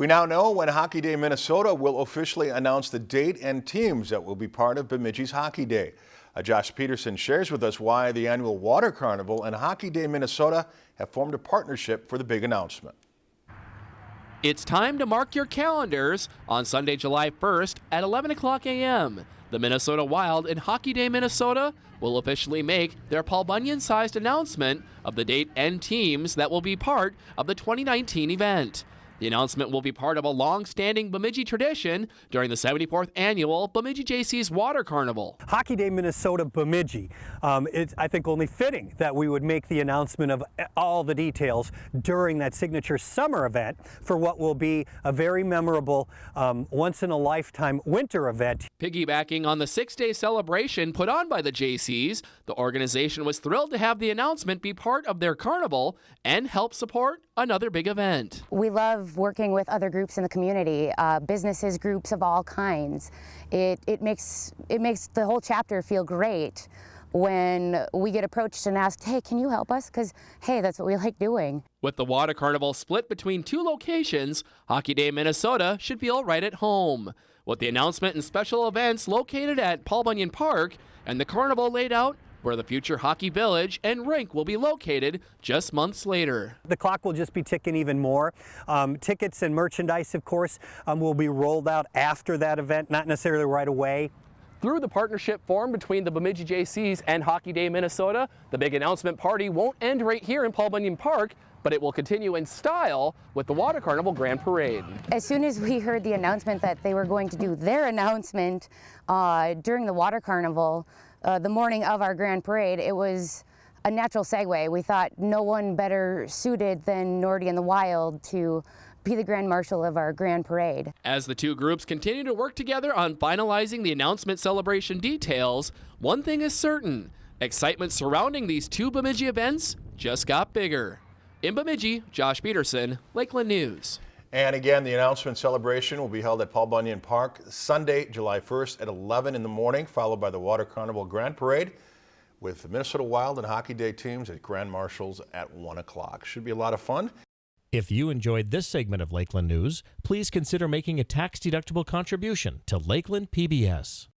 We now know when Hockey Day Minnesota will officially announce the date and teams that will be part of Bemidji's Hockey Day. Uh, Josh Peterson shares with us why the annual Water Carnival and Hockey Day Minnesota have formed a partnership for the big announcement. It's time to mark your calendars on Sunday, July 1st at 11 o'clock a.m. The Minnesota Wild and Hockey Day Minnesota will officially make their Paul Bunyan-sized announcement of the date and teams that will be part of the 2019 event. The announcement will be part of a long-standing Bemidji tradition during the 74th annual Bemidji Jaycees Water Carnival. Hockey Day Minnesota Bemidji. Um, it's, I think, only fitting that we would make the announcement of all the details during that signature summer event for what will be a very memorable, um, once-in-a-lifetime winter event. Piggybacking on the six-day celebration put on by the Jaycees, the organization was thrilled to have the announcement be part of their carnival and help support another big event. We love working with other groups in the community, uh, businesses, groups of all kinds. It, it, makes, it makes the whole chapter feel great when we get approached and asked, hey, can you help us? Because, hey, that's what we like doing. With the Water Carnival split between two locations, Hockey Day Minnesota should feel right at home. With the announcement and special events located at Paul Bunyan Park and the carnival laid out where the future hockey village and rink will be located just months later. The clock will just be ticking even more. Um, tickets and merchandise, of course, um, will be rolled out after that event, not necessarily right away. Through the partnership formed between the Bemidji Jaycees and Hockey Day Minnesota, the big announcement party won't end right here in Paul Bunyan Park, but it will continue in style with the Water Carnival Grand Parade. As soon as we heard the announcement that they were going to do their announcement uh, during the Water Carnival, uh, the morning of our Grand Parade, it was a natural segue. We thought no one better suited than Nordy and the Wild to be the Grand Marshal of our Grand Parade. As the two groups continue to work together on finalizing the announcement celebration details, one thing is certain, excitement surrounding these two Bemidji events just got bigger. In Bemidji, Josh Peterson, Lakeland News. And again, the announcement celebration will be held at Paul Bunyan Park Sunday, July 1st at 11 in the morning, followed by the Water Carnival Grand Parade with the Minnesota Wild and Hockey Day teams at Grand Marshals at 1 o'clock. Should be a lot of fun. If you enjoyed this segment of Lakeland News, please consider making a tax-deductible contribution to Lakeland PBS.